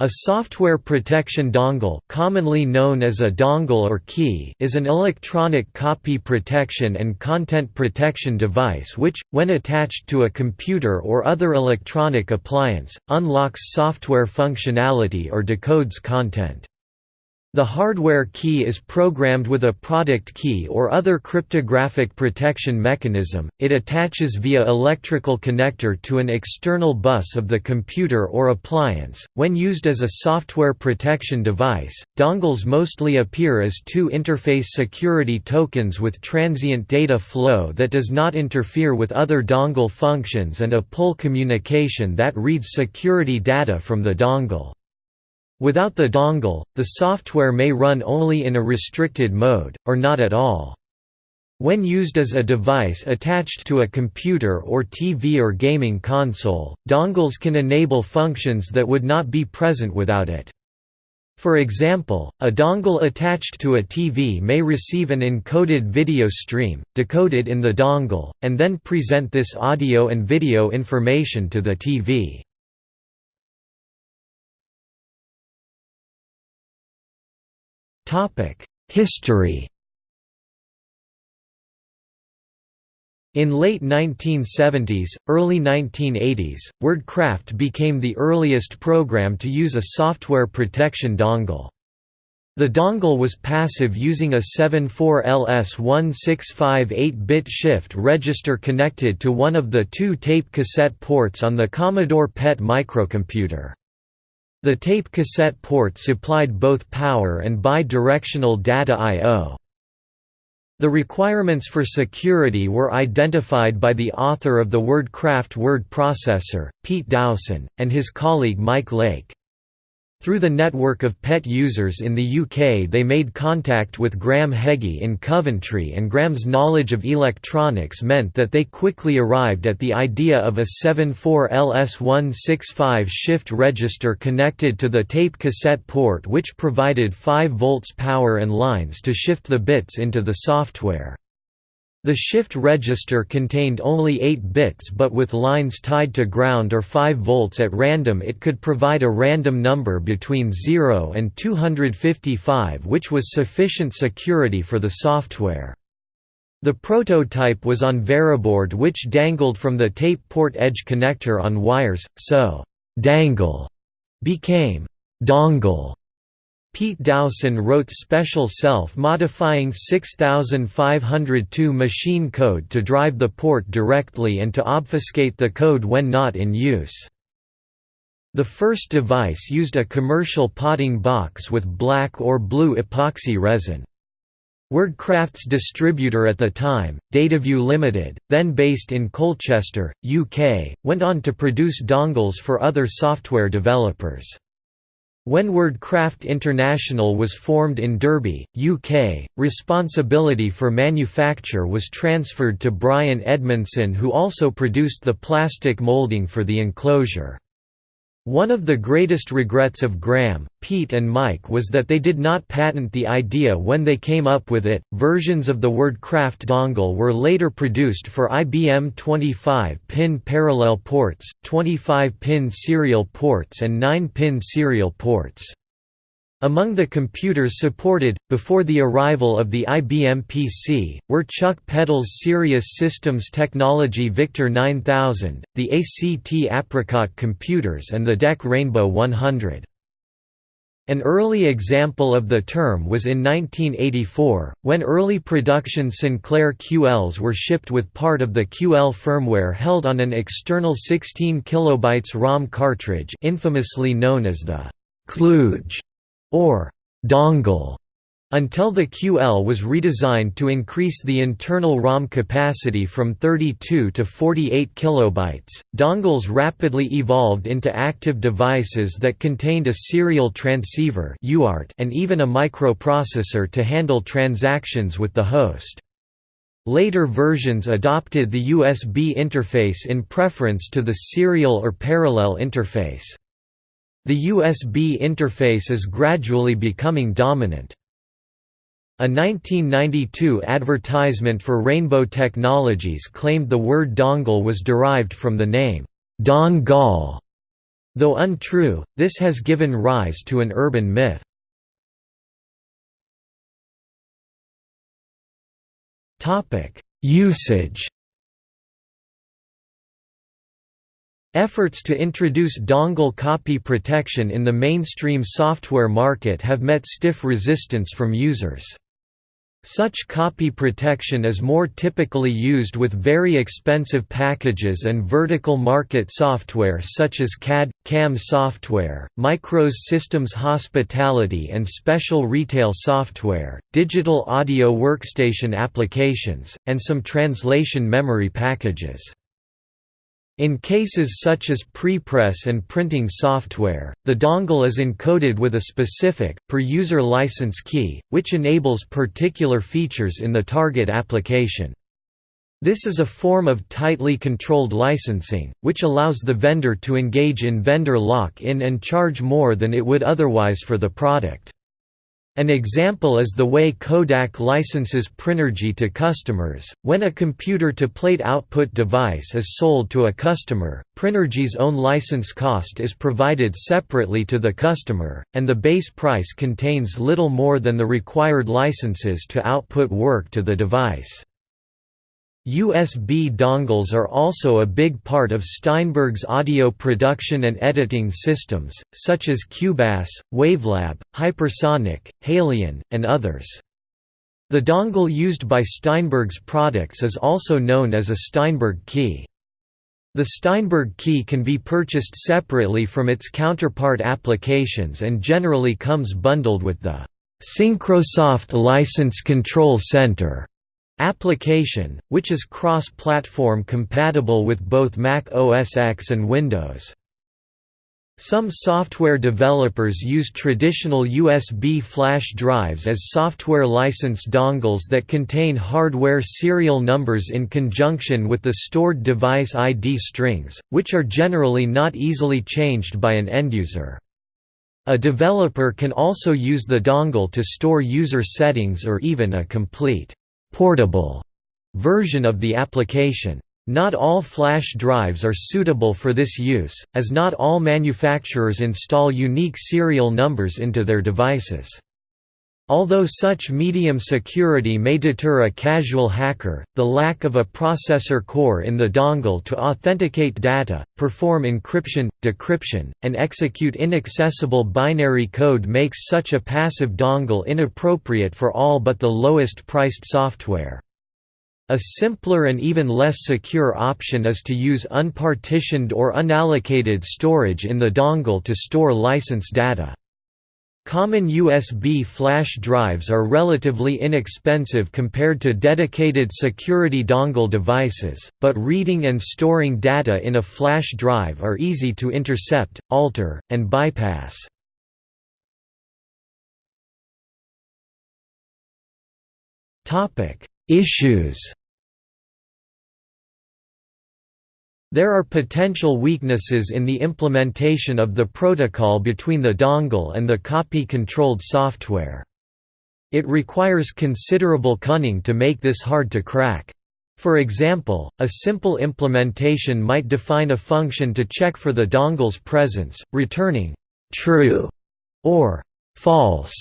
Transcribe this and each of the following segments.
A software protection dongle commonly known as a dongle or key is an electronic copy protection and content protection device which, when attached to a computer or other electronic appliance, unlocks software functionality or decodes content. The hardware key is programmed with a product key or other cryptographic protection mechanism, it attaches via electrical connector to an external bus of the computer or appliance. When used as a software protection device, dongles mostly appear as two interface security tokens with transient data flow that does not interfere with other dongle functions and a pull communication that reads security data from the dongle. Without the dongle, the software may run only in a restricted mode, or not at all. When used as a device attached to a computer or TV or gaming console, dongles can enable functions that would not be present without it. For example, a dongle attached to a TV may receive an encoded video stream, decoded in the dongle, and then present this audio and video information to the TV. History In late 1970s, early 1980s, WordCraft became the earliest program to use a software protection dongle. The dongle was passive using a 74LS1658-bit shift register connected to one of the two tape cassette ports on the Commodore PET microcomputer. The tape cassette port supplied both power and bidirectional data I.O. The requirements for security were identified by the author of the WordCraft word processor, Pete Dowson, and his colleague Mike Lake. Through the network of PET users in the UK they made contact with Graham Heggie in Coventry and Graham's knowledge of electronics meant that they quickly arrived at the idea of a 74LS165 shift register connected to the tape cassette port which provided 5 volts power and lines to shift the bits into the software. The shift register contained only 8 bits but with lines tied to ground or 5 volts at random it could provide a random number between 0 and 255 which was sufficient security for the software. The prototype was on Veroboard which dangled from the tape port edge connector on wires, so «dangle» became «dongle» Pete Dowson wrote special self-modifying 6502 machine code to drive the port directly and to obfuscate the code when not in use. The first device used a commercial potting box with black or blue epoxy resin. WordCraft's distributor at the time, Dataview Limited, then based in Colchester, UK, went on to produce dongles for other software developers. When WordCraft International was formed in Derby, UK, responsibility for manufacture was transferred to Brian Edmondson who also produced the plastic moulding for the enclosure. One of the greatest regrets of Graham, Pete, and Mike was that they did not patent the idea when they came up with it. Versions of the WordCraft dongle were later produced for IBM 25 pin parallel ports, 25 pin serial ports, and 9 pin serial ports. Among the computers supported, before the arrival of the IBM PC, were Chuck Peddle's Sirius Systems Technology Victor 9000, the ACT Apricot computers and the DEC Rainbow 100. An early example of the term was in 1984, when early production Sinclair QLs were shipped with part of the QL firmware held on an external 16 kilobytes ROM cartridge infamously known as the kludge or dongle until the QL was redesigned to increase the internal ROM capacity from 32 to 48 kilobytes. Dongles rapidly evolved into active devices that contained a serial transceiver (UART) and even a microprocessor to handle transactions with the host. Later versions adopted the USB interface in preference to the serial or parallel interface. The USB interface is gradually becoming dominant. A 1992 advertisement for Rainbow Technologies claimed the word dongle was derived from the name, Don Gall. Though untrue, this has given rise to an urban myth. Usage Efforts to introduce dongle copy protection in the mainstream software market have met stiff resistance from users. Such copy protection is more typically used with very expensive packages and vertical market software such as CAD, CAM software, Micros Systems Hospitality and special retail software, digital audio workstation applications, and some translation memory packages. In cases such as prepress and printing software, the dongle is encoded with a specific, per-user license key, which enables particular features in the target application. This is a form of tightly controlled licensing, which allows the vendor to engage in vendor lock-in and charge more than it would otherwise for the product. An example is the way Kodak licenses Prinergy to customers. When a computer-to-plate output device is sold to a customer, Prinergy's own license cost is provided separately to the customer, and the base price contains little more than the required licenses to output work to the device. USB dongles are also a big part of Steinberg's audio production and editing systems, such as Cubase, Wavelab, Hypersonic, Halion, and others. The dongle used by Steinberg's products is also known as a Steinberg key. The Steinberg key can be purchased separately from its counterpart applications and generally comes bundled with the Syncrosoft License Control Center application, which is cross-platform compatible with both Mac OS X and Windows. Some software developers use traditional USB flash drives as software license dongles that contain hardware serial numbers in conjunction with the stored device ID strings, which are generally not easily changed by an end-user. A developer can also use the dongle to store user settings or even a complete portable version of the application. Not all flash drives are suitable for this use, as not all manufacturers install unique serial numbers into their devices. Although such medium security may deter a casual hacker, the lack of a processor core in the dongle to authenticate data, perform encryption, decryption, and execute inaccessible binary code makes such a passive dongle inappropriate for all but the lowest priced software. A simpler and even less secure option is to use unpartitioned or unallocated storage in the dongle to store license data. Common USB flash drives are relatively inexpensive compared to dedicated security dongle devices, but reading and storing data in a flash drive are easy to intercept, alter, and bypass. Issues There are potential weaknesses in the implementation of the protocol between the dongle and the copy-controlled software. It requires considerable cunning to make this hard to crack. For example, a simple implementation might define a function to check for the dongle's presence, returning «true» or «false»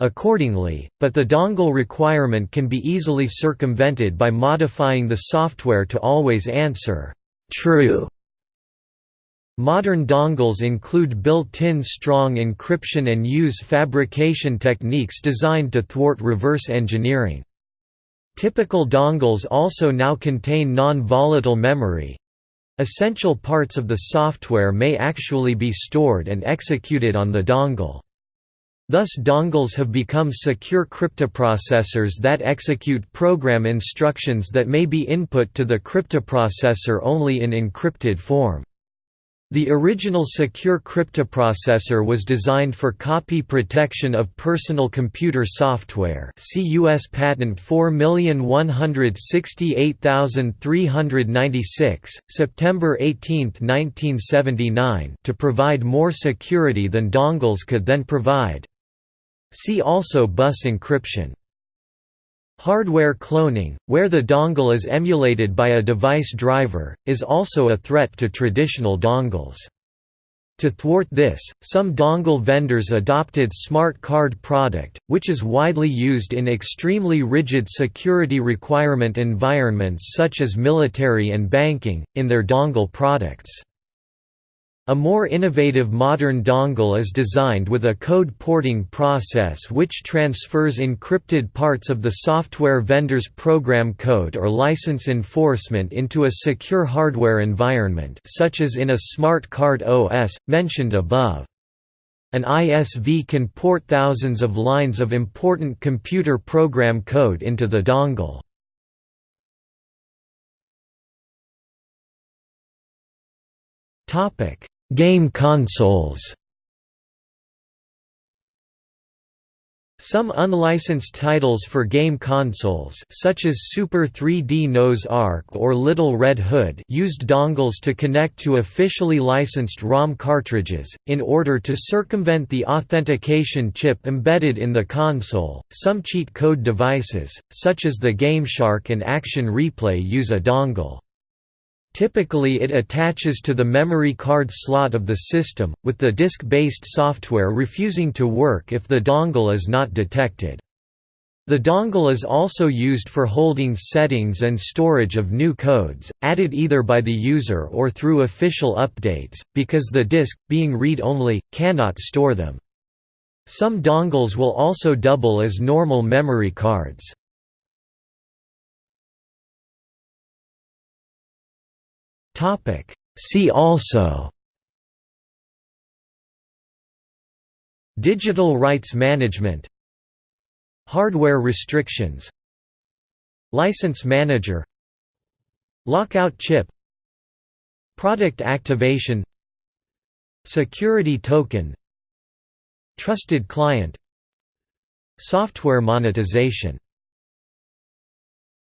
accordingly, but the dongle requirement can be easily circumvented by modifying the software to always answer True. Modern dongles include built-in strong encryption and use fabrication techniques designed to thwart reverse engineering. Typical dongles also now contain non-volatile memory. Essential parts of the software may actually be stored and executed on the dongle. Thus dongles have become secure cryptoprocessors that execute program instructions that may be input to the cryptoprocessor only in encrypted form. The original secure cryptoprocessor was designed for copy protection of personal computer software see US Patent 4168396, September 18, 1979 to provide more security than dongles could then provide. See also bus encryption. Hardware cloning, where the dongle is emulated by a device driver, is also a threat to traditional dongles. To thwart this, some dongle vendors adopted Smart Card product, which is widely used in extremely rigid security requirement environments such as military and banking, in their dongle products. A more innovative modern dongle is designed with a code porting process which transfers encrypted parts of the software vendor's program code or license enforcement into a secure hardware environment such as in a smart card OS, mentioned above. An ISV can port thousands of lines of important computer program code into the dongle. Topic: Game consoles Some unlicensed titles for game consoles such as Super 3D Noah's Ark or Little Red Hood used dongles to connect to officially licensed ROM cartridges, in order to circumvent the authentication chip embedded in the console. Some cheat code devices, such as the GameShark and Action Replay use a dongle. Typically it attaches to the memory card slot of the system, with the disk-based software refusing to work if the dongle is not detected. The dongle is also used for holding settings and storage of new codes, added either by the user or through official updates, because the disk, being read-only, cannot store them. Some dongles will also double as normal memory cards. Topic. See also Digital rights management Hardware restrictions License manager Lockout chip Product activation Security token Trusted client Software monetization